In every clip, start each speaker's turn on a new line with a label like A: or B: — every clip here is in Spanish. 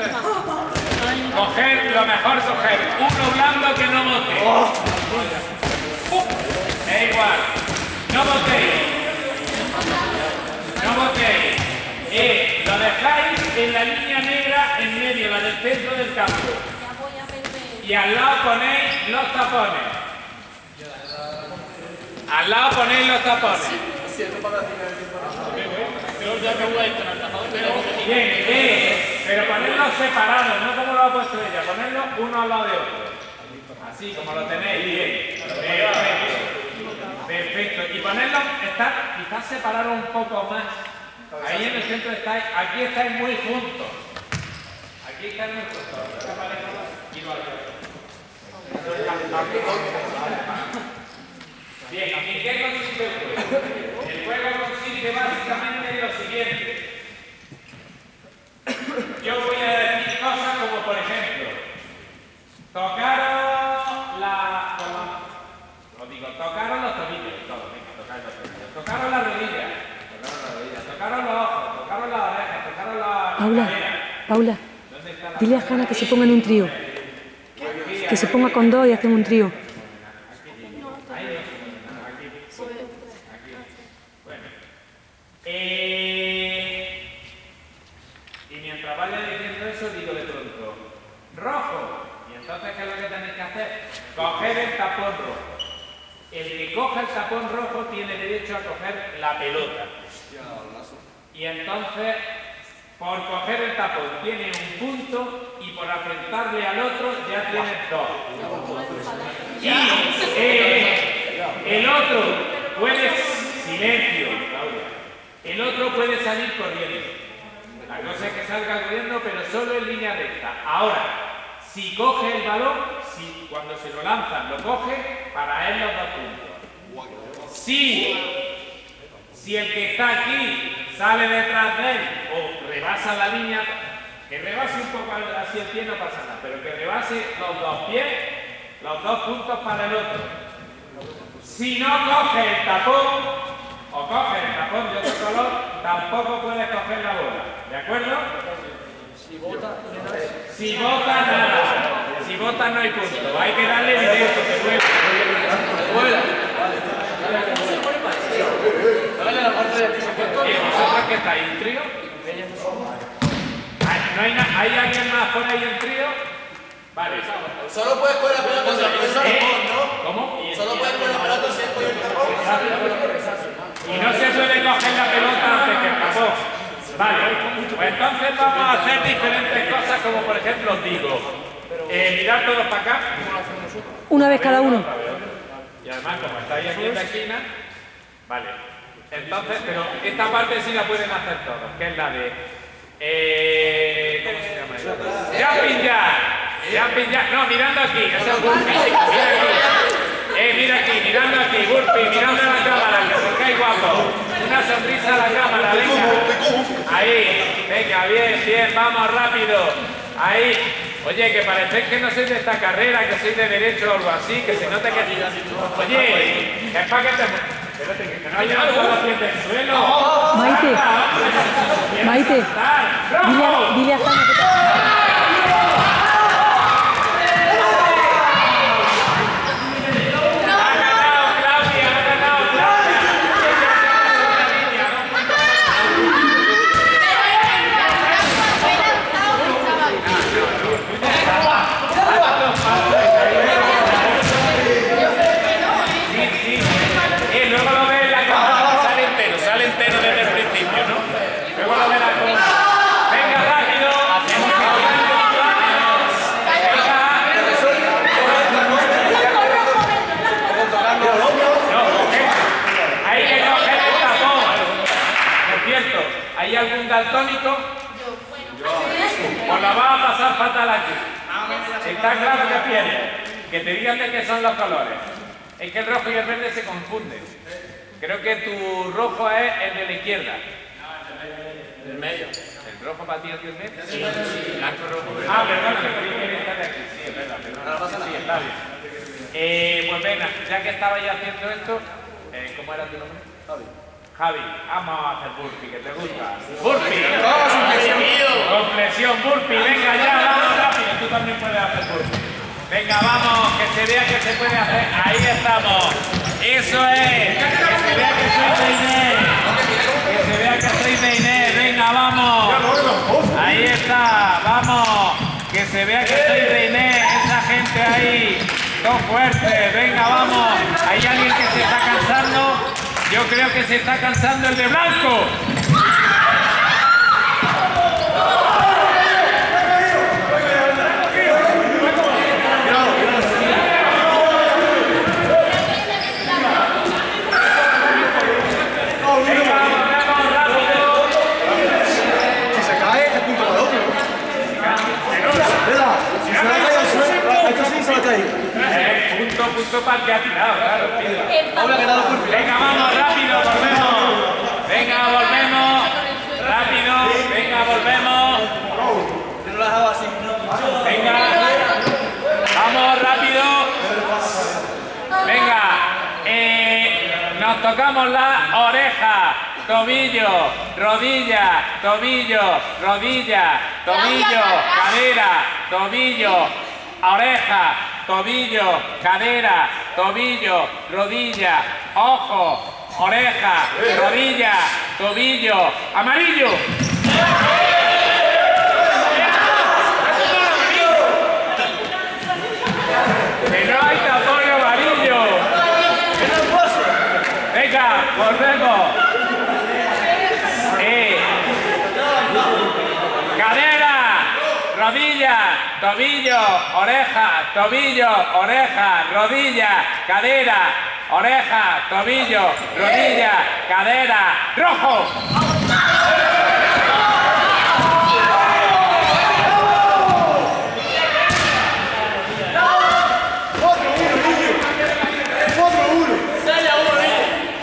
A: Coger lo mejor, coger uno blando que no bote. Es igual. No botéis. No botéis. Eh, lo dejáis en la línea negra en medio, la del centro del campo. Y al lado ponéis los tapones. Al lado ponéis los tapones. Bien, bien, pero ponerlos separados, no como lo ha puesto ella, ponerlos uno al lado de otro. Así como lo tenéis, bien. Perfecto. Perfecto. Y ponerlos, estar, quizás separaros un poco más. Ahí en el centro estáis, aquí estáis muy juntos. Aquí estáis muy juntos. Bien, ¿en qué consiste el juego? El juego consiste básicamente en lo siguiente. Yo voy a decir cosas como, por ejemplo, tocaros la... Os digo, tocaros los tobillos, todo, venga, tocaros los tobillos. Tocaros la rodilla, tocaros la rodilla, tocaros los ojos, tocaros las orejas, tocaros la
B: Paula,
A: cadera.
B: Paula,
A: ¿Dónde está la
B: dile a Hanna que se ponga en un trío. Que se ponga con dos y hacen un trío.
A: Eh, y mientras vaya diciendo eso, digo de pronto, rojo. Y entonces, ¿qué es lo que tenéis que hacer? Coger el tapón rojo. El que coja el tapón rojo tiene derecho a coger la pelota. Y entonces, por coger el tapón tiene un punto y por apretarle al otro ya tiene dos. Y eh, el otro puede, silencio, el otro puede salir corriendo. La cosa es que salga corriendo, pero solo en línea recta. Ahora, si coge el balón, si cuando se lo lanzan lo coge, para él los dos puntos. Si, si el que está aquí sale detrás de él o rebasa la línea, que rebase un poco así el pie no pasa nada, pero que rebase los dos pies, los dos puntos para el otro. Si no coge el tapón, o coge el tapón de otro color, tampoco puedes coger la bola. ¿De acuerdo? Si bota, nada. Si bota, no hay punto. Hay que darle directo, que vuela. ¿Y vosotros qué estáis? ¿Un trío? ¿No hay, ¿Hay alguien más por ahí en trío? Vale.
C: Solo puedes coger la pelota si apoyas el tapón, ¿no?
A: ¿Cómo?
C: Solo puedes coger la pelota si apoyas el tapón.
A: Y no se suele coger la pelota antes que el tapón. Vale, pues entonces vamos a hacer diferentes cosas, como por ejemplo os digo, eh, mirar todos para acá.
B: Una vez cada uno.
A: Y además, como estáis aquí en la esquina, vale. Entonces, pero esta parte sí la pueden hacer todos, que es la de. Eh, ¿Cómo se llama eso? Jumping jack. Jumping jack. No, mirando aquí. Ese es burpee. Mira aquí. Eh, mira aquí, mirando aquí, burpee, mirando a la cámara, que se cae guapo. Una sonrisa a la cámara, venga. Ahí, venga, bien, bien, vamos rápido. Ahí. Oye, que parece que no sois de esta carrera, que sois de derecho o algo así, que se nota que... Oye, que es para que te...
B: Maite, Maite, dile,
A: piente en suelo. Baite. Baite. ¿Hay algún daltónico? Pues la va a pasar fatal aquí. Está claro que pierde. Que te digan de qué son los colores. Es que el rojo y el verde se confunden. Creo que tu rojo es el de la izquierda.
C: Del medio.
A: ¿El rojo para ti es el medio? Sí, blanco, rojo, verde. Ah, perdón, que de aquí. Sí, es verdad, perdón. Sí, está bien. Eh, pues venga, ya que estabais haciendo esto, eh, ¿cómo era tu nombre?
C: Javi.
A: Javi, vamos a hacer burpee, que te gusta. Burpee. Con presión, burpee. Venga ya, vamos rápido. Tú también puedes hacer burpee. Venga, vamos, que se vea que se puede hacer. Ahí estamos. Eso es. Que se vea que soy de Inés. Que se vea que soy de Inés. Venga, vamos. Ahí está, vamos. Que se vea que soy de Inés. Esa gente ahí. Dos fuertes. Venga, vamos. Hay alguien que se está cansando. Yo creo que se está cansando el de blanco.
D: Punto para.
A: Eh, que ha tirado, claro.
D: Ahora que dado por
A: Venga, vamos, rápido, volvemos. Venga, volvemos. Rápido, venga, volvemos.
C: Yo no lo he dejado así.
A: Venga. Vamos, rápido. Venga. Eh, nos tocamos la oreja. Tobillo, rodilla, tobillo, rodilla, tobillo, cadera, tobillo, oreja, tobillo, cadera, tobillo, rodilla, ojo, oreja, rodilla, tobillo, amarillo. Que no hay tapón amarillo. Venga, Cadera, rodilla, tobillo, oreja, tobillo, oreja, rodilla, cadera, oreja, tobillo, rodilla, cadera, rojo.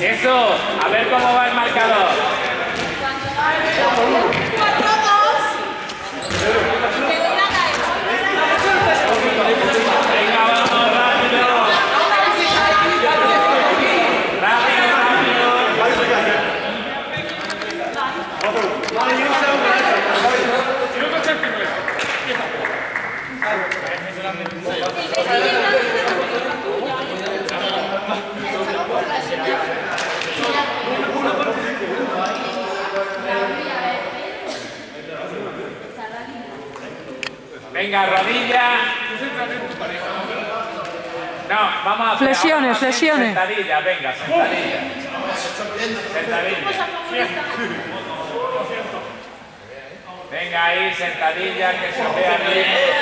A: Eso, a ver cómo va el marcador. Venga, vamos, rápido. Rápido, rápido. Venga, rodilla. No, vamos a hacer
B: Flexiones,
A: vamos a hacer
B: flexiones.
A: Sentadilla, venga, sentadilla. Sentadilla. Venga ahí, sentadilla, que se vea bien. Eh,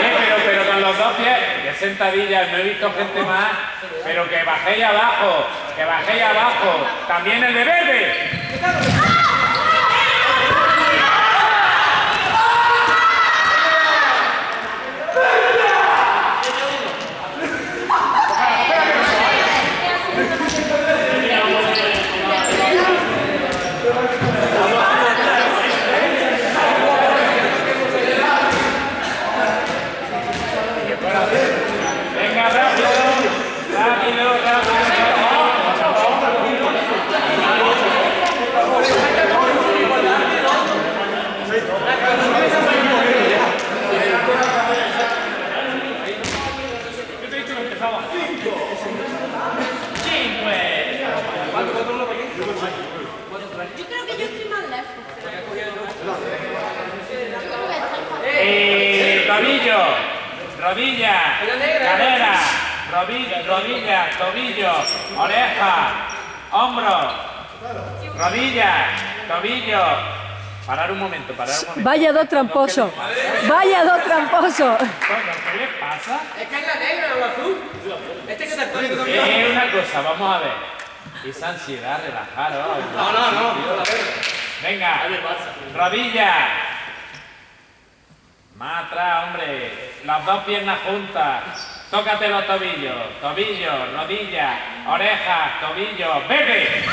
A: pero, pero con los dos pies, que sentadilla, no he visto gente más, pero que bajéis abajo, que bajéis abajo. También el de verde. Venga, rápido, rápido,
E: Yo creo que yo estoy más lejos.
A: Eh, tobillo, rodilla, cadera, rodilla, rodilla, tobillo, oreja, hombro, rodilla, tobillo. Parar un momento, parar un momento.
B: Vaya dos tramposos. Vaya dos tramposos.
A: ¿Qué le pasa?
C: Es que es la negra o la azul. Este que está.
A: Eh, una cosa, vamos a ver. Esa ansiedad, relajaros.
C: No, no, no.
A: Venga, rodilla. Más atrás, hombre. Las dos piernas juntas. Tócate los tobillos. Tobillos, rodilla, orejas, tobillos. ¡Vete!